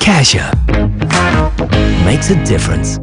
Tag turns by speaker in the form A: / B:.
A: Cassia makes a difference.